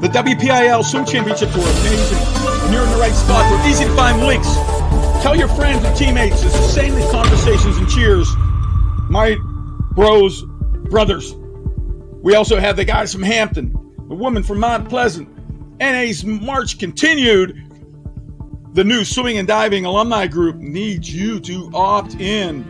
The WPIAL Swim Championships were amazing, and you're in the right spot. They're easy to find links. Tell your friends and teammates. It's the same as conversations and cheers. My bros, brothers. We also have the guys from Hampton, the woman from Mount Pleasant. NA's march continued. The new swimming and diving alumni group needs you to opt in.